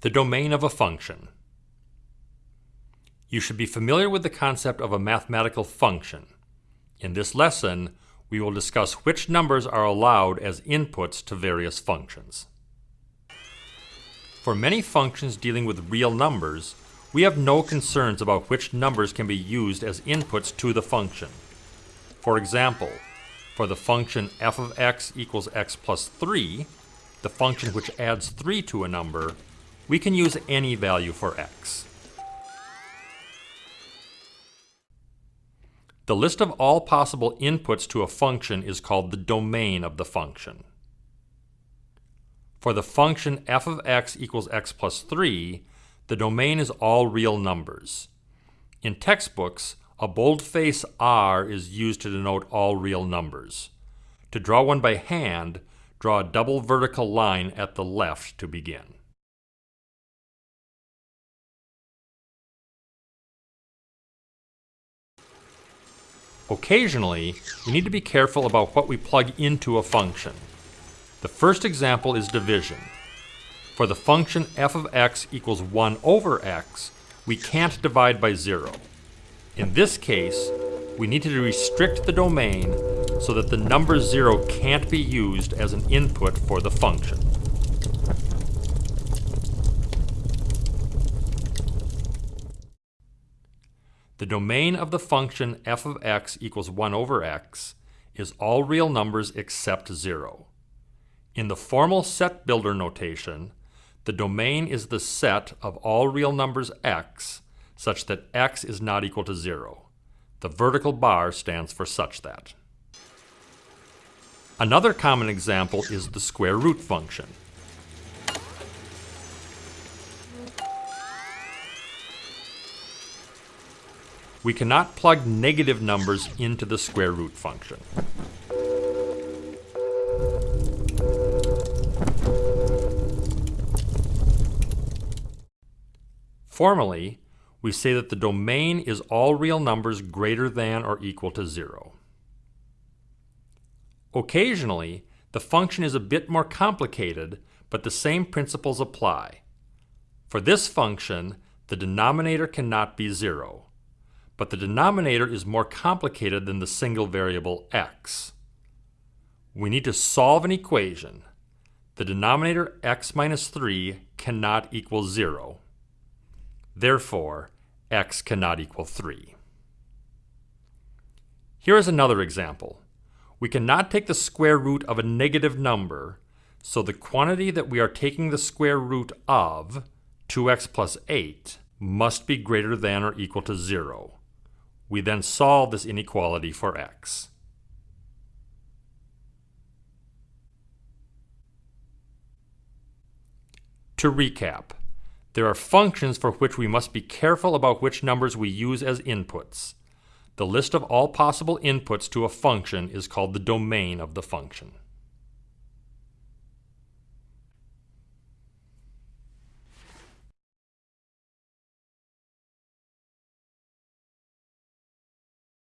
The domain of a function. You should be familiar with the concept of a mathematical function. In this lesson, we will discuss which numbers are allowed as inputs to various functions. For many functions dealing with real numbers, we have no concerns about which numbers can be used as inputs to the function. For example, for the function f of x equals x plus 3, the function which adds 3 to a number, we can use any value for x. The list of all possible inputs to a function is called the domain of the function. For the function f of x equals x plus 3, the domain is all real numbers. In textbooks, a boldface R is used to denote all real numbers. To draw one by hand, draw a double vertical line at the left to begin. Occasionally, we need to be careful about what we plug into a function. The first example is division. For the function f of x equals 1 over x, we can't divide by 0. In this case, we need to restrict the domain so that the number 0 can't be used as an input for the function. The domain of the function f of x equals 1 over x is all real numbers except 0. In the formal set builder notation, the domain is the set of all real numbers x such that x is not equal to 0. The vertical bar stands for such that. Another common example is the square root function. We cannot plug negative numbers into the square root function. Formally, we say that the domain is all real numbers greater than or equal to 0. Occasionally, the function is a bit more complicated, but the same principles apply. For this function, the denominator cannot be 0 but the denominator is more complicated than the single variable x. We need to solve an equation. The denominator x minus 3 cannot equal 0. Therefore, x cannot equal 3. Here is another example. We cannot take the square root of a negative number, so the quantity that we are taking the square root of, 2x plus 8, must be greater than or equal to 0. We then solve this inequality for x. To recap, there are functions for which we must be careful about which numbers we use as inputs. The list of all possible inputs to a function is called the domain of the function.